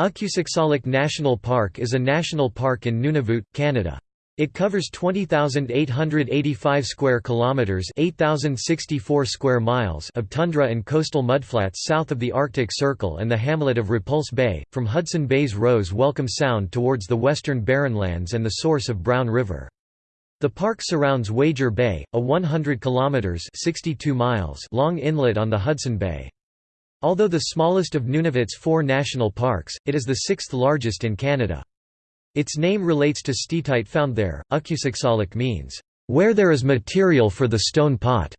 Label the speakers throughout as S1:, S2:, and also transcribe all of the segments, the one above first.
S1: Ukusiksalik National Park is a national park in Nunavut, Canada. It covers 20,885 square kilometers, 8,064 square miles of tundra and coastal mudflats south of the Arctic Circle and the hamlet of Repulse Bay, from Hudson Bay's Roes Welcome Sound towards the western Barrenlands and the source of Brown River. The park surrounds Wager Bay, a 100 kilometers, 62 miles long inlet on the Hudson Bay. Although the smallest of Nunavut's four national parks, it is the sixth largest in Canada. Its name relates to steatite found there. Ukusiksalik means, where there is material for the stone pot,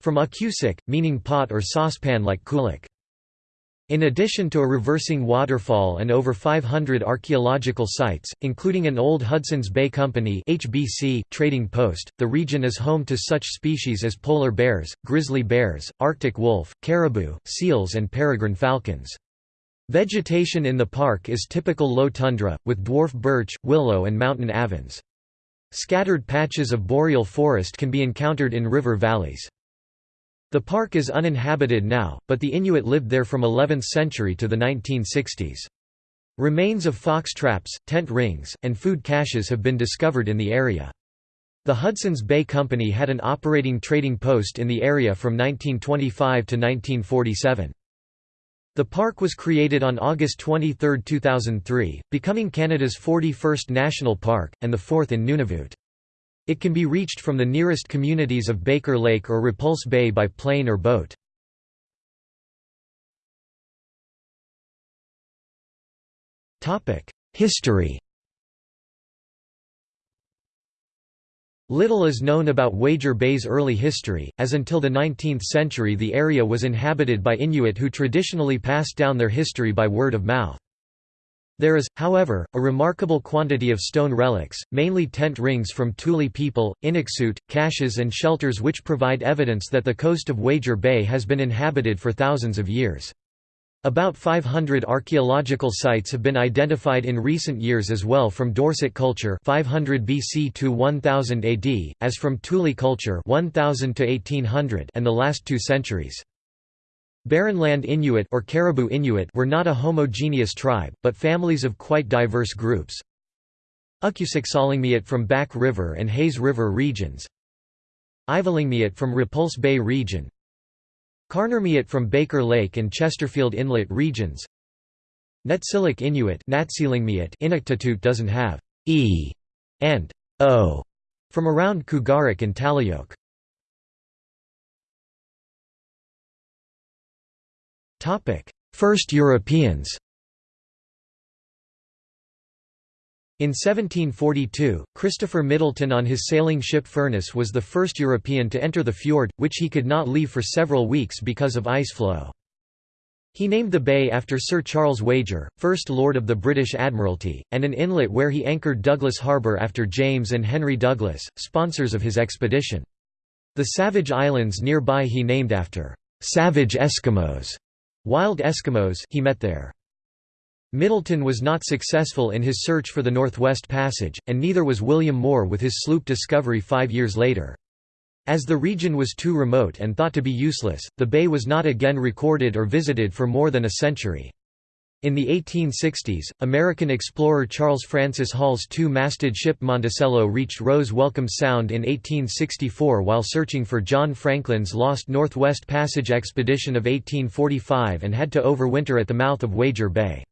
S1: from ukusik, meaning pot or saucepan like kulik. In addition to a reversing waterfall and over 500 archaeological sites, including an old Hudson's Bay Company HBC trading post, the region is home to such species as polar bears, grizzly bears, arctic wolf, caribou, seals and peregrine falcons. Vegetation in the park is typical low tundra, with dwarf birch, willow and mountain avens. Scattered patches of boreal forest can be encountered in river valleys. The park is uninhabited now, but the Inuit lived there from 11th century to the 1960s. Remains of fox traps, tent rings, and food caches have been discovered in the area. The Hudson's Bay Company had an operating trading post in the area from 1925 to 1947. The park was created on August 23, 2003, becoming Canada's 41st national park, and the fourth in Nunavut. It can be reached from the nearest communities of Baker Lake or Repulse Bay by plane or boat. History Little is known about Wager Bay's early history, as until the 19th century the area was inhabited by Inuit who traditionally passed down their history by word of mouth. There is, however, a remarkable quantity of stone relics, mainly tent rings from Thule people, Inuksut, caches and shelters which provide evidence that the coast of Wager Bay has been inhabited for thousands of years. About 500 archaeological sites have been identified in recent years as well from Dorset culture 500 BC to 1000 AD, as from Thule culture 1000 to 1800 and the last two centuries. Barrenland Inuit or Caribou Inuit were not a homogeneous tribe, but families of quite diverse groups. Ukusiksaalingmiut from Back River and Hayes River regions. Ivalingmiut from Repulse Bay region. Kaernarmiut from Baker Lake and Chesterfield Inlet regions. Netsilik Inuit Inuktitut doesn't have e and o from around Kugaaruk and Taloyoak. First Europeans In 1742, Christopher Middleton on his sailing ship Furnace was the first European to enter the fjord, which he could not leave for several weeks because of ice flow. He named the bay after Sir Charles Wager, First Lord of the British Admiralty, and an inlet where he anchored Douglas Harbour after James and Henry Douglas, sponsors of his expedition. The Savage Islands nearby he named after «savage Eskimos», Wild Eskimos he met there. Middleton was not successful in his search for the Northwest Passage, and neither was William Moore with his sloop Discovery five years later. As the region was too remote and thought to be useless, the bay was not again recorded or visited for more than a century. In the 1860s, American explorer Charles Francis Hall's two-masted ship Monticello reached Roes Welcome Sound in 1864 while searching for John Franklin's lost Northwest Passage expedition of 1845 and had to overwinter at the mouth of Wager Bay.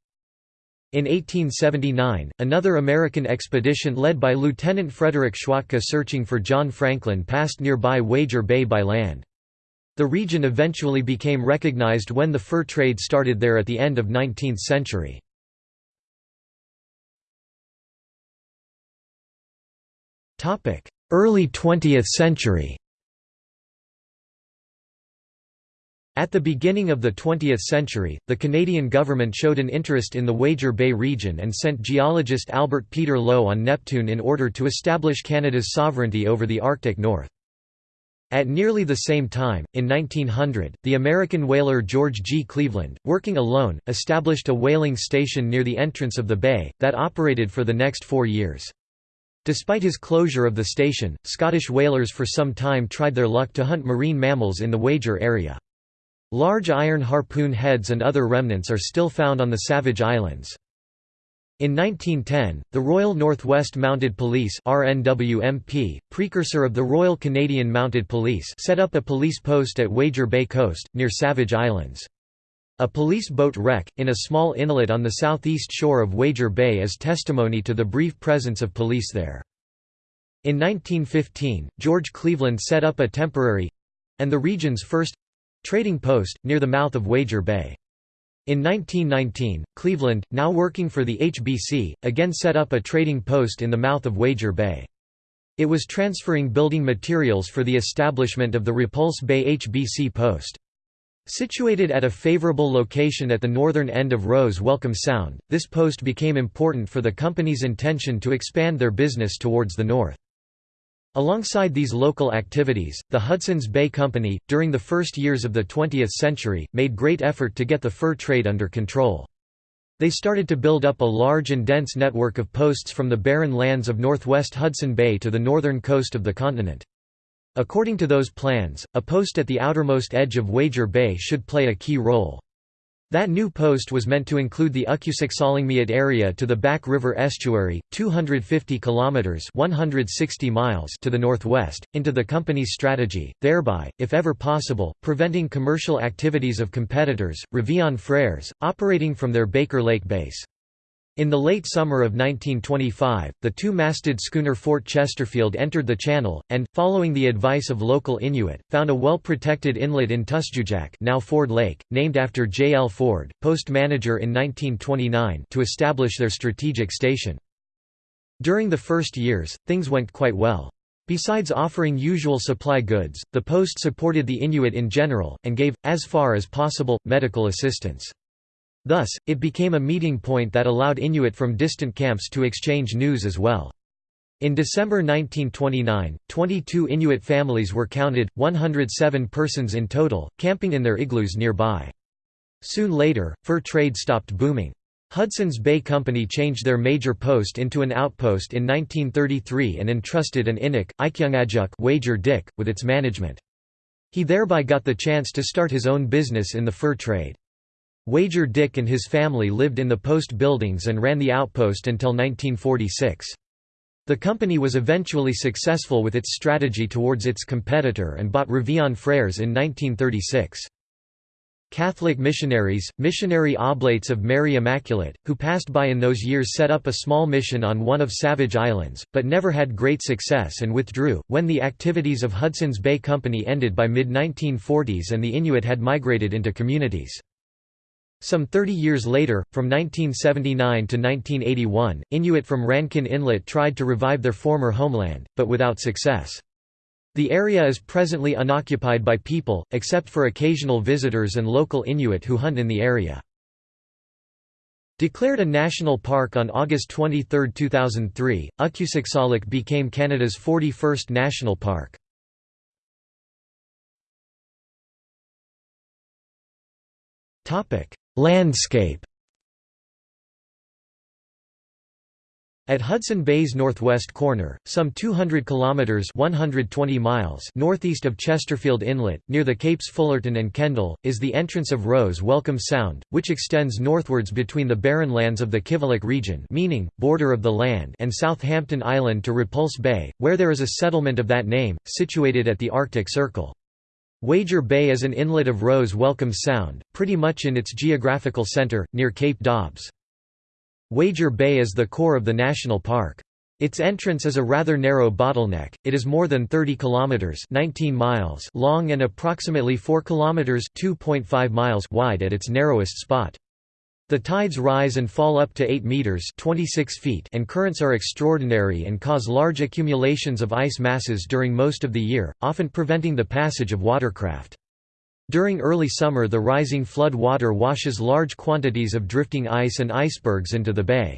S1: In 1879, another American expedition led by Lieutenant Frederick Schwatka searching for John Franklin passed nearby Wager Bay by land. The region eventually became recognized when the fur trade started there at the end of 19th century. Early 20th century At the beginning of the 20th century, the Canadian government showed an interest in the Wager Bay region and sent geologist Albert Peter Low on Neptune in order to establish Canada's sovereignty over the Arctic North. At nearly the same time, in 1900, the American whaler George G. Cleveland, working alone, established a whaling station near the entrance of the bay, that operated for the next four years. Despite his closure of the station, Scottish whalers for some time tried their luck to hunt marine mammals in the Wager area. Large iron harpoon heads and other remnants are still found on the Savage Islands. In 1910, the Royal Northwest Mounted Police RNWMP, precursor of the Royal Canadian Mounted Police set up a police post at Wager Bay Coast, near Savage Islands. A police boat wreck, in a small inlet on the southeast shore of Wager Bay is testimony to the brief presence of police there. In 1915, George Cleveland set up a temporary—and the region's first—trading post, near the mouth of Wager Bay. In 1919, Cleveland, now working for the HBC, again set up a trading post in the mouth of Wager Bay. It was transferring building materials for the establishment of the Repulse Bay HBC post. Situated at a favorable location at the northern end of Roes Welcome Sound, this post became important for the company's intention to expand their business towards the north. Alongside these local activities, the Hudson's Bay Company, during the first years of the 20th century, made great effort to get the fur trade under control. They started to build up a large and dense network of posts from the barren lands of northwest Hudson Bay to the northern coast of the continent. According to those plans, a post at the outermost edge of Wager Bay should play a key role. That new post was meant to include the Ukusiksalingmiut area to the Back River estuary, 250 kilometers (160 miles) to the northwest, into the company's strategy, thereby, if ever possible, preventing commercial activities of competitors, Revillon Frères, operating from their Baker Lake base. In the late summer of 1925, the two-masted schooner Fort Chesterfield entered the channel, and, following the advice of local Inuit, found a well-protected inlet in Tusjujak now Ford Lake, named after J. L. Ford, post manager in 1929 to establish their strategic station. During the first years, things went quite well. Besides offering usual supply goods, the post supported the Inuit in general, and gave, as far as possible, medical assistance. Thus, it became a meeting point that allowed Inuit from distant camps to exchange news as well. In December 1929, 22 Inuit families were counted, 107 persons in total, camping in their igloos nearby. Soon later, fur trade stopped booming. Hudson's Bay Company changed their major post into an outpost in 1933 and entrusted an Inuk, Ikyungajuk wager Dick, with its management. He thereby got the chance to start his own business in the fur trade. Wager Dick and his family lived in the post buildings and ran the outpost until 1946. The company was eventually successful with its strategy towards its competitor and bought Revillon Frères in 1936. Catholic missionaries, missionary oblates of Mary Immaculate, who passed by in those years set up a small mission on one of Savage Islands, but never had great success and withdrew, when the activities of Hudson's Bay Company ended by mid-1940s and the Inuit had migrated into communities. Some 30 years later, from 1979 to 1981, Inuit from Rankin Inlet tried to revive their former homeland, but without success. The area is presently unoccupied by people, except for occasional visitors and local Inuit who hunt in the area. Declared a national park on August 23, 2003, Ukusiksalik became Canada's 41st national park. Topic: Landscape At Hudson Bay's northwest corner, some 200 kilometers (120 miles) northeast of Chesterfield Inlet, near the Capes Fullerton and Kendall, is the entrance of Roes Welcome Sound, which extends northwards between the barren lands of the Kivalliq region, meaning border of the land, and Southampton Island to Repulse Bay, where there is a settlement of that name, situated at the Arctic Circle. Wager Bay is an inlet of Roes Welcome Sound, pretty much in its geographical center, near Cape Dobbs. Wager Bay is the core of the national park. Its entrance is a rather narrow bottleneck. It is more than 30 kilometers (19 miles) long and approximately 4 kilometers (2.5 miles) wide at its narrowest spot. The tides rise and fall up to 8 meters (26 feet) and currents are extraordinary and cause large accumulations of ice masses during most of the year, often preventing the passage of watercraft. During early summer the rising flood water washes large quantities of drifting ice and icebergs into the bay.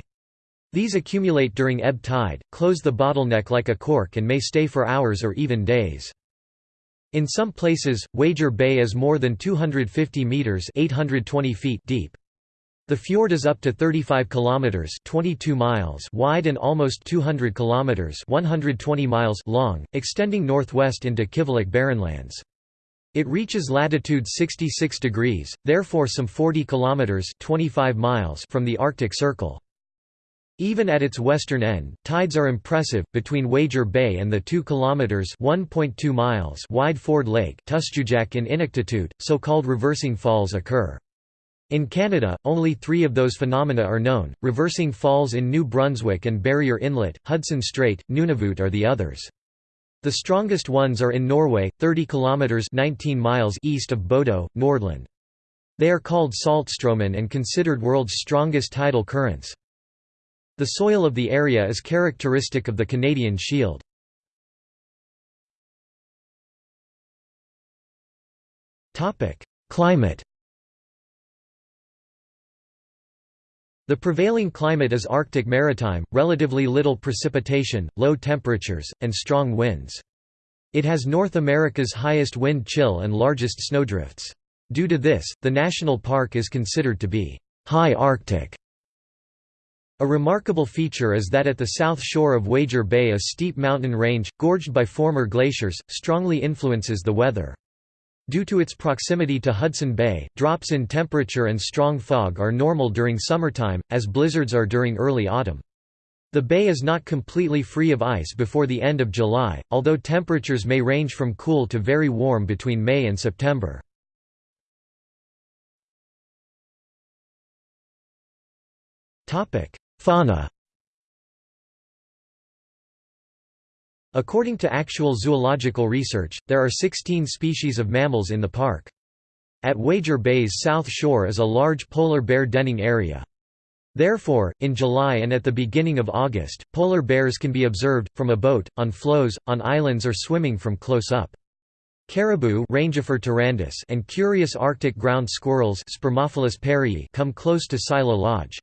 S1: These accumulate during ebb tide, close the bottleneck like a cork and may stay for hours or even days. In some places, Wager Bay is more than 250 meters (820 feet) deep. The fjord is up to 35 kilometers (22 miles) wide and almost 200 kilometers (120 miles) long, extending northwest into Kivalliq Barrenlands. It reaches latitude 66 degrees, therefore some 40 kilometers (25 miles) from the Arctic Circle. Even at its western end, tides are impressive. Between Wager Bay and the 2 kilometers (1.2 miles) wide Ford Lake, Tustujaq in Inuktitut, so-called reversing falls occur. In Canada, only three of those phenomena are known, reversing falls in New Brunswick and Barrier Inlet, Hudson Strait, Nunavut are the others. The strongest ones are in Norway, 30 kilometers 19 miles east of Bodø, Nordland. They are called saltstraumen and considered world's strongest tidal currents. The soil of the area is characteristic of the Canadian Shield. Climate The prevailing climate is Arctic maritime, relatively little precipitation, low temperatures, and strong winds. It has North America's highest wind chill and largest snowdrifts. Due to this, the national park is considered to be high Arctic. A remarkable feature is that at the south shore of Wager Bay a steep mountain range, gorged by former glaciers, strongly influences the weather. Due to its proximity to Hudson Bay, drops in temperature and strong fog are normal during summertime, as blizzards are during early autumn. The bay is not completely free of ice before the end of July, although temperatures may range from cool to very warm between May and September. Fauna According to actual zoological research, there are 16 species of mammals in the park. At Wager Bay's south shore is a large polar bear denning area. Therefore, in July and at the beginning of August, polar bears can be observed, from a boat, on floes, on islands or swimming from close up. Caribou and curious Arctic ground squirrels come close to Sila Lodge.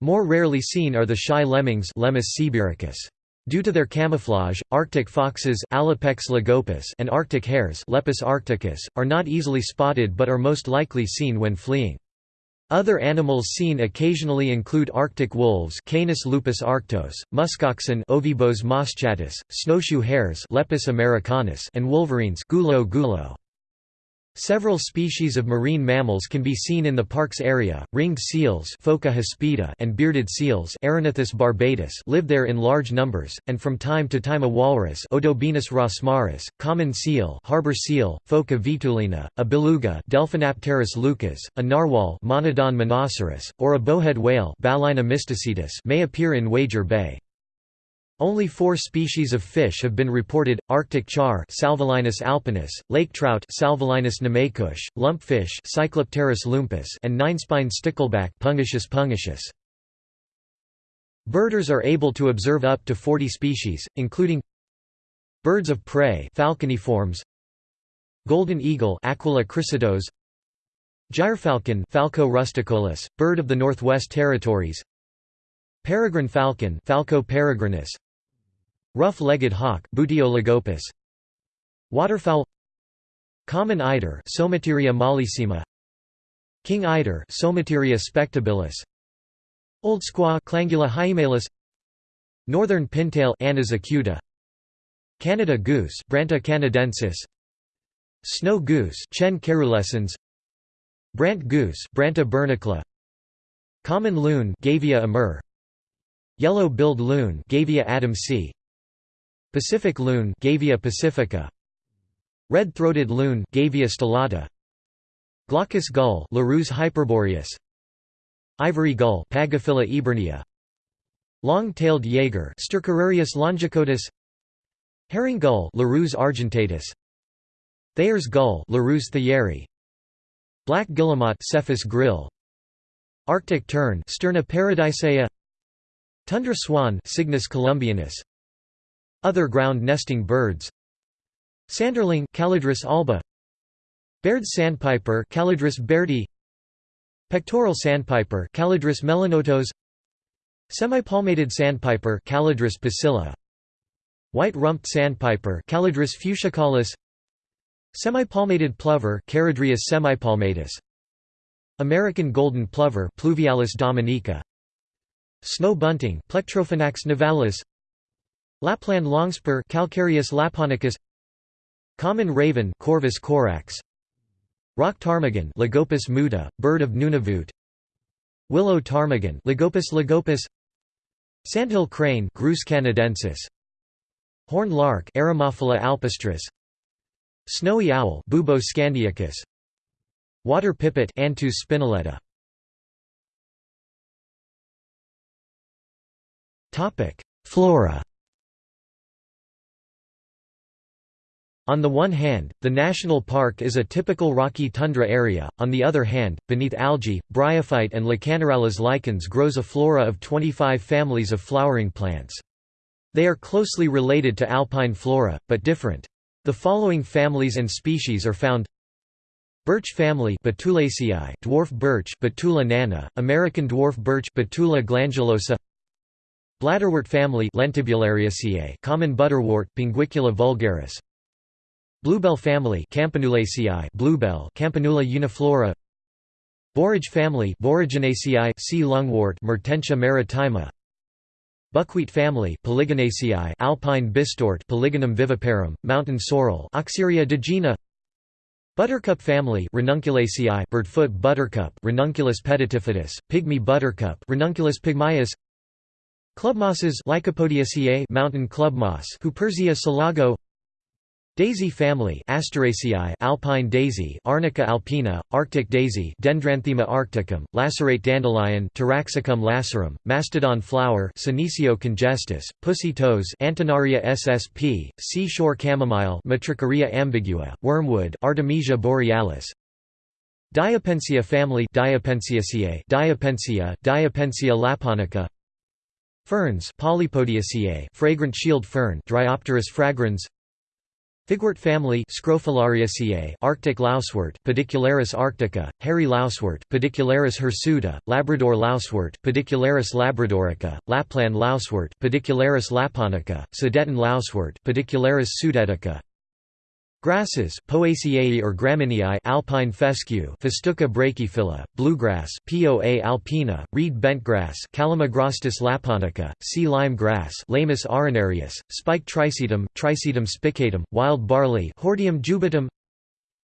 S1: More rarely seen are the shy lemmings Lemmus sibiricus. Due to their camouflage, Arctic foxes Alopex lagopus and Arctic hares Lepus arcticus, are not easily spotted but are most likely seen when fleeing. Other animals seen occasionally include Arctic wolves Canis lupus arctos, muskoxen Ovibos moschatus, snowshoe hares Lepus americanus and wolverines Gulo gulo. Several species of marine mammals can be seen in the park's area. Ringed seals Phoca hispida and bearded seals Erignathus barbatus live there in large numbers, and from time to time a walrus Odobenus rosmarus, common seal harbor seal, Phoca vitulina, a beluga Delphinapterus leucas, a narwhal Monodon monoceros, or a bowhead whale Balaena mysticetus may appear in Wager Bay. Only four species of fish have been reported: Arctic char, Salvelinus alpinus; lake trout, Salvelinus namaycush; lumpfish, Cyclopterus lumpus, and ninespine stickleback, Pungitius pungitius. Birders are able to observe up to 40 species, including birds of prey, falconiforms, golden eagle, Aquila chrysaetos, gyrfalcon, Falco rusticolus, bird of the Northwest Territories, peregrine falcon, Falco peregrinus, Rough-legged hawk Waterfowl. Common eider Somateria mollissima King eider Somateria spectabilis. Old squaw Clangula hyemalis Northern pintail Anas acuta Canada goose Branta canadensis. Snow goose Chen caerulescens Brant goose Branta bernicla Common loon Gavia immer. Yellow-billed loon Gavia adamsi Pacific loon Gavia pacifica. Red-throated loon Gavia stellata Glaucous gull Larus hyperboreus. Ivory gull Pagophila eburnea Long-tailed jaeger Stercorarius longicaudus. Herring gull Larus argentatus. Thayer's gull Larus thayeri. Black guillemot Cepphus grylle. Arctic tern Sterna paradisaea Tundra swan Cygnus columbianus other ground-nesting birds. Sanderling Calidris alba. Baird's sandpiper Calidris bairdi. Pectoral sandpiper Calidris melanotos. Semipalmated sandpiper Calidris pusilla White-rumped sandpiper Calidris fuscicollis Semipalmated plover Charadrius semipalmatus. American golden plover Pluvialis dominica. Snow bunting Plectrophenax nivalis Lapland longspur Calcarius lapponicus Common raven Corvus corax Rock ptarmigan Lagopus muta, bird of Nunavut Willow ptarmigan Lagopus lagopus Sandhill crane Grus canadensis Horned lark Eremophila alpestris Snowy owl Bubo scandiacus Water pipit Anthus spinoletta. Topic Flora On the one hand, the national park is a typical rocky tundra area, on the other hand, beneath algae, bryophyte and Lecanorales lichens grows a flora of 25 families of flowering plants. They are closely related to alpine flora, but different. The following families and species are found Birch family Betulaceae, dwarf birch Betula nana, American dwarf birch Betula glandulosa Bladderwort family Lentibulariaceae, common butterwort Pinguicula vulgaris Bluebell family Campanulaceae Bluebell Campanula uniflora. Borage family Boraginaceae sea lungwort Mertensia maritima. Buckwheat family Polygonaceae Alpine bistort Polygonum viviparum Mountain sorrel Oxyria digyna Buttercup family Ranunculaceae birdfoot buttercup Ranunculus pedatifidus Pygmy buttercup Ranunculus pygmaeus. Clubmosses Lycopodiaceae mountain clubmoss Huperzia selago Daisy family Asteraceae alpine daisy Arnica alpina, Arctic daisy Dendranthema arcticum, lacerate dandelion Taraxacum lacerum, mastodon flower Senecio congestus, pussy toes Antennaria ssp, seashore chamomile Matricaria ambigua, wormwood Artemisia borealis. Diapensia family Diapensiaceae Diapensia, Diapensia lapponica. Ferns Polypodiaceae fragrant shield fern Dryopteris fragrans Figwort family Scrophulariaceae Arctic lousewort Pedicularis arctica, hairy lousewort Pedicularis hirsuta, Labrador lousewort Pedicularis labradorica, Lapland lousewort Pedicularis lapponica, Sudeten lousewort Pedicularis sudetica Grasses, Poaceae or Gramineae alpine fescue Festuca brachyphylla, bluegrass Poa alpina, reed bentgrass Calamagrostis lapponica, sea lime grass Lamus arenarius, spike trisetum, Trisetum spicatum, wild barley Hordeum jubatum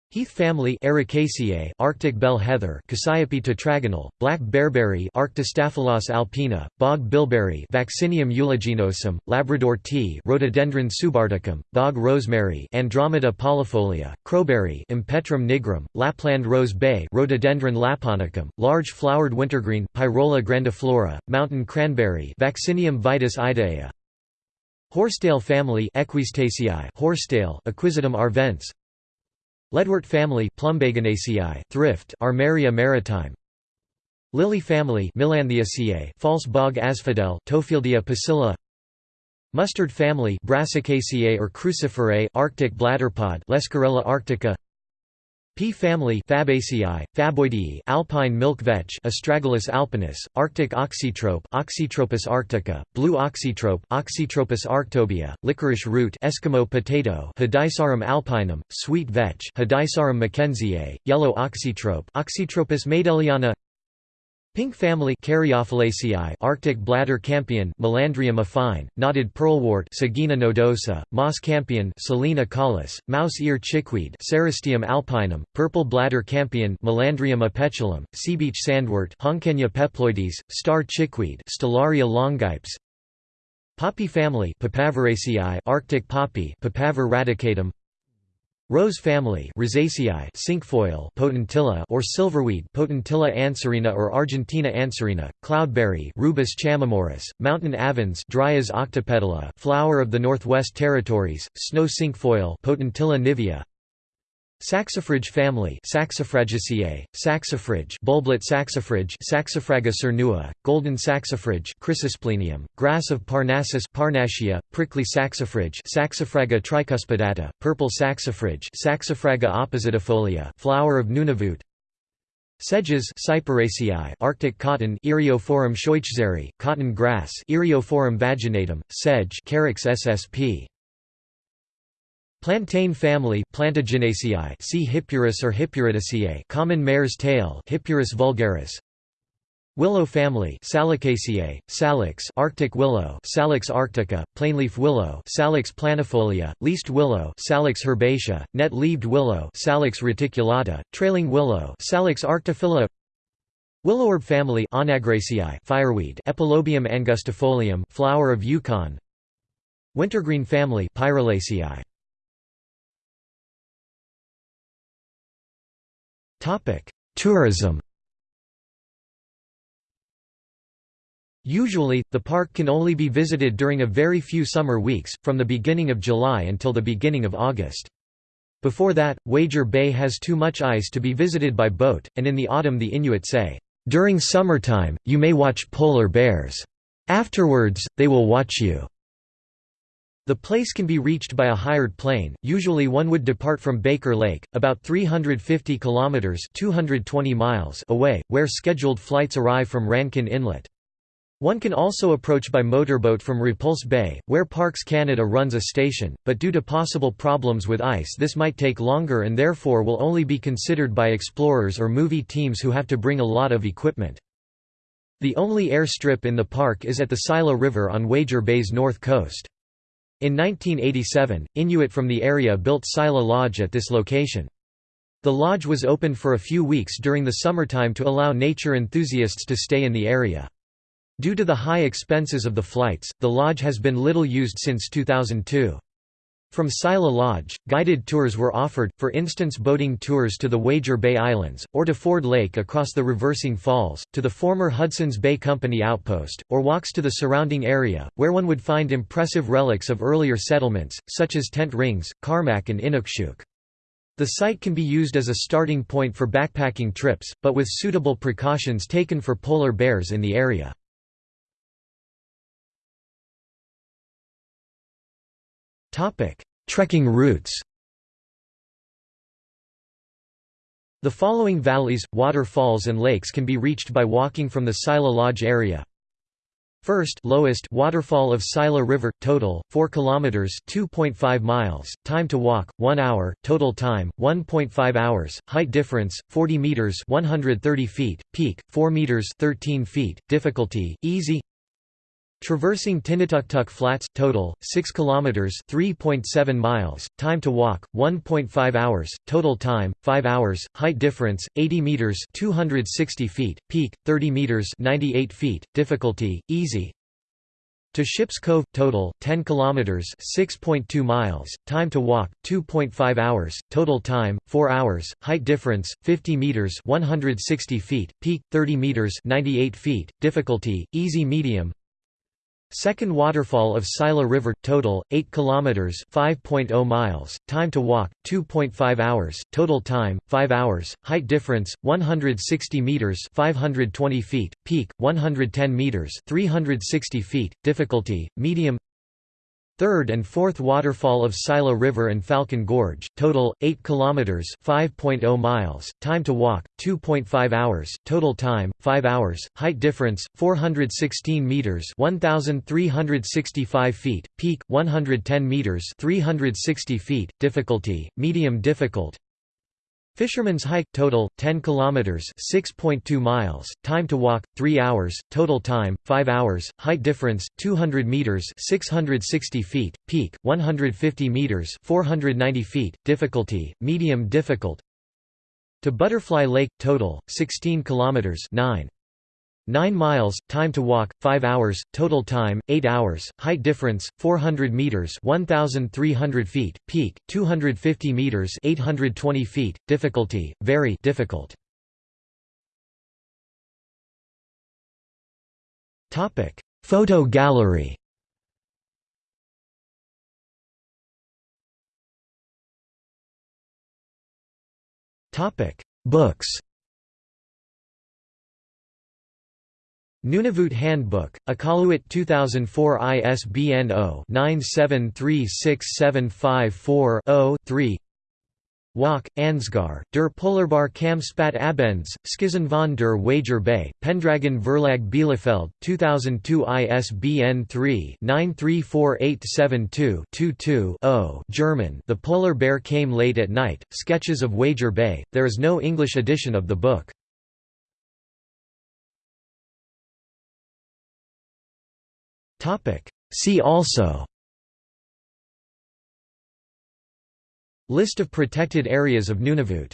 S1: Heath family Ericaceae, Arctic bell heather Cassiope tetragona, black bearberry Arctostaphylos alpina, bog bilberry Vaccinium uliginosum, Labrador tea Rhododendron subarcticum, bog rosemary Andromeda polifolia, crowberry Empetrum nigrum, Lapland rose bay Rhododendron lapponicum, large flowered wintergreen Pyrola grandiflora, mountain cranberry Vaccinium vitis idaea Horsetail family Equisetaceae Horsetail Equisetum arvense Leadwort family Thrift Armeria maritima. Lily family Melanthiaceae, False bog asphodel Tofieldia pusilla. Mustard family Brassicaceae or Cruciferae Arctic bladderpod Lesquerella arctica Pea family Fabaceae, Faboidea Alpine milk vetch Astragalus alpinus, Arctic oxytrope Oxytropis arctica, blue oxytrope Oxytropis arctobia, licorice root Eskimo potato Hedysarum alpinum, sweet vetch Hedysarum mackenziae, yellow oxytrope Oxytropis maydelliana Pink family Arctic bladder campion Melandrium affine, knotted pearlwort Sagina nodosa, moss campion Silene caulis, mouse ear chickweed Cerastium alpinum, purple bladder campion Melandrium apetalum, seabeach sandwort Honckenya peploides, star chickweed Stellaria longipes, Poppy family Arctic poppy Papaver radicatum Rose family Rosaceae cinquefoil potentilla or silverweed Potentilla anserina or Argentina anserina, cloudberry Rubus chamaemorus, mountain avens Dryas octopetala flower of the Northwest Territories, snow cinquefoil Potentilla nivea Saxifrage family Saxifragaceae, saxifrage bulblet saxifrage Saxifraga cernua, golden saxifrage Chrysosplenium, grass of Parnassus Parnassia, prickly saxifrage Saxifraga tricuspidata, purple saxifrage Saxifraga oppositifolia flower of Nunavut Sedges Cyperaceae, Arctic cotton Eriophorum scheuchzeri, cotton grass Eriophorum vaginatum, sedge Carex ssp. Plantain family Plantaginaceae see Hippuris or Hippuridaceae common mare's tail Hippuris vulgaris. Willow family Salicaceae, Salix Arctic willow Salix arctica, plainleaf willow Salix planifolia, least willow Salix herbacea, net-leaved willow Salix reticulata, trailing willow Salix arctophylla Willowherb family Onagraceae fireweed Epilobium angustifolium flower of Yukon. Wintergreen family Pyrolaceae Tourism Usually, the park can only be visited during a very few summer weeks, from the beginning of July until the beginning of August. Before that, Wager Bay has too much ice to be visited by boat, and in the autumn the Inuit say, "...during summertime, you may watch polar bears. Afterwards, they will watch you." The place can be reached by a hired plane. Usually one would depart from Baker Lake, about 350 kilometers (220 miles) away, where scheduled flights arrive from Rankin Inlet. One can also approach by motorboat from Repulse Bay, where Parks Canada runs a station, but due to possible problems with ice this might take longer and therefore will only be considered by explorers or movie teams who have to bring a lot of equipment. The only airstrip in the park is at the Sila River on Wager Bay's north coast. In 1987, Inuit from the area built Sila Lodge at this location. The lodge was opened for a few weeks during the summertime to allow nature enthusiasts to stay in the area. Due to the high expenses of the flights, the lodge has been little used since 2002. From Sila Lodge, guided tours were offered, for instance boating tours to the Wager Bay Islands, or to Ford Lake across the Reversing Falls, to the former Hudson's Bay Company outpost, or walks to the surrounding area, where one would find impressive relics of earlier settlements, such as Tent Rings, Carmack and Inukshuk. The site can be used as a starting point for backpacking trips, but with suitable precautions taken for polar bears in the area. Trekking routes The following valleys, waterfalls and lakes can be reached by walking from the Sila Lodge area. First lowest waterfall of Sila River, total, 4 km 2.5 miles, time to walk, 1 hour, total time, 1.5 hours, height difference, 40 meters 130 feet, peak, 4 meters 13 feet, difficulty, easy Traversing Tinituktuk Flats total 6 kilometers 3.7 miles time to walk 1.5 hours total time 5 hours height difference 80 meters 260 feet peak 30 meters 98 feet difficulty easy. To Ships Cove total 10 kilometers 6.2 miles time to walk 2.5 hours total time 4 hours height difference 50 meters 160 feet peak 30 meters 98 feet difficulty easy medium Second waterfall of Sila River total 8 kilometers 5.0 miles time to walk 2.5 hours total time 5 hours height difference 160 meters 520 feet peak 110 meters 360 feet difficulty medium Third and fourth waterfall of Sila River and Falcon Gorge, total 8 kilometers, 5.0 miles, time to walk 2.5 hours, total time 5 hours, height difference 416 meters, 1365 feet, peak 110 meters, 360 feet, difficulty medium difficult. Fisherman's Hike total 10 kilometers 6.2 miles time to walk 3 hours total time 5 hours height difference 200 meters 660 feet peak 150 meters 490 feet difficulty medium difficult. To Butterfly Lake total 16 kilometers 9 9 miles, time to walk, 5 hours, total time, 8 hours, height difference, 400 meters 1,300 feet, peak, 250 meters 820 feet, difficulty, very difficult. Photo gallery Books Nunavut Handbook, Iqaluit 2004 ISBN 0-9736754-0-3 Walk, Ansgar, der Polarbar Kam Spat Abends, Skizen von der Wager Bay, Pendragon Verlag Bielefeld, 2002 ISBN 3-934872-22-0 German. The Polar Bear Came Late at Night, Sketches of Wager Bay, there is no English edition of the book. See also. List of protected areas of Nunavut